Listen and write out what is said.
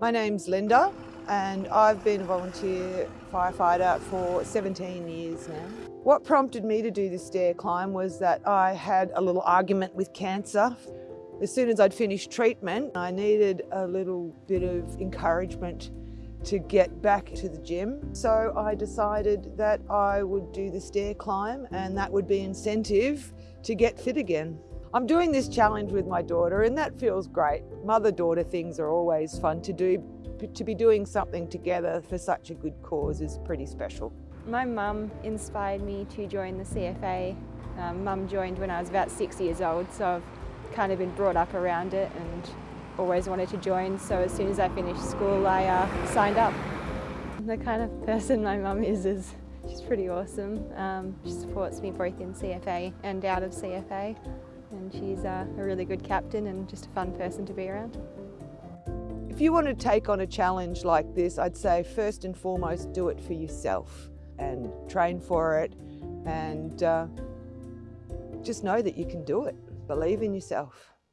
My name's Linda and I've been a volunteer firefighter for 17 years now. What prompted me to do this stair climb was that I had a little argument with cancer. As soon as I'd finished treatment, I needed a little bit of encouragement to get back to the gym. So I decided that I would do the stair climb and that would be incentive to get fit again. I'm doing this challenge with my daughter and that feels great. Mother-daughter things are always fun to do. To be doing something together for such a good cause is pretty special. My mum inspired me to join the CFA. Um, mum joined when I was about six years old, so I've kind of been brought up around it and always wanted to join, so as soon as I finished school I uh, signed up. The kind of person my mum is, is she's pretty awesome. Um, she supports me both in CFA and out of CFA and she's uh, a really good captain and just a fun person to be around. If you want to take on a challenge like this, I'd say first and foremost do it for yourself and train for it and uh, just know that you can do it. Believe in yourself.